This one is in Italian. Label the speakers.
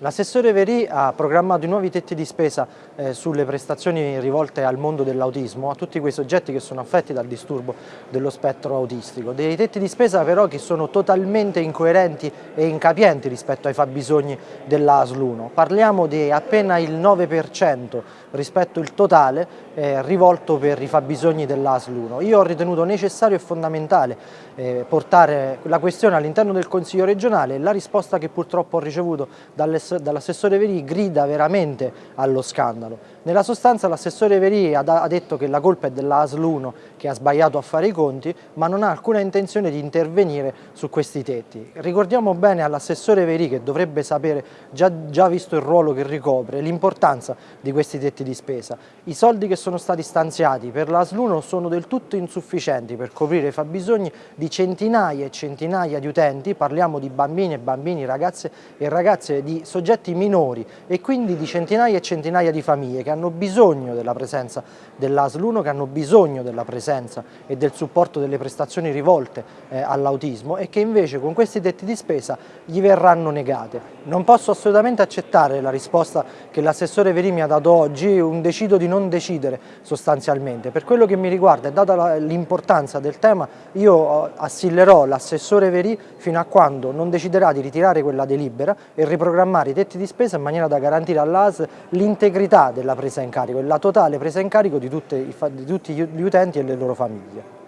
Speaker 1: L'assessore Veri ha programmato i nuovi tetti di spesa eh, sulle prestazioni rivolte al mondo dell'autismo, a tutti quei soggetti che sono affetti dal disturbo dello spettro autistico. Dei tetti di spesa però che sono totalmente incoerenti e incapienti rispetto ai fabbisogni dell'ASL 1. Parliamo di appena il 9% rispetto al totale eh, rivolto per i fabbisogni dell'ASL 1. Io ho ritenuto necessario e fondamentale eh, portare la questione all'interno del Consiglio regionale e la risposta che purtroppo ho ricevuto dalle dall'assessore Verì grida veramente allo scandalo. Nella sostanza l'assessore Verì ha, detto che la colpa è della ASL 1 che ha sbagliato a fare i conti, ma non ha alcuna intenzione di intervenire su questi tetti. Ricordiamo bene all'assessore Verì che dovrebbe sapere, già, già visto il ruolo che ricopre, l'importanza di questi tetti di spesa. I soldi che sono stati stanziati per l'ASL 1 sono del tutto insufficienti per coprire i fabbisogni di centinaia e centinaia di utenti, parliamo di bambini e bambini, ragazze e ragazze di soggetti minori e quindi di centinaia e centinaia di famiglie che hanno bisogno della presenza dell'ASL 1, che hanno bisogno della presenza e del supporto delle prestazioni rivolte eh, all'autismo e che invece con questi tetti di spesa gli verranno negate. Non posso assolutamente accettare la risposta che l'assessore Veri mi ha dato oggi, un decido di non decidere sostanzialmente. Per quello che mi riguarda data l'importanza del tema, io assillerò l'assessore Veri fino a quando non deciderà di ritirare quella delibera e riprogrammare i tetti di spesa in maniera da garantire all'AS l'integrità della presa in carico e la totale presa in carico di, tutte, di tutti gli utenti e le loro famiglie.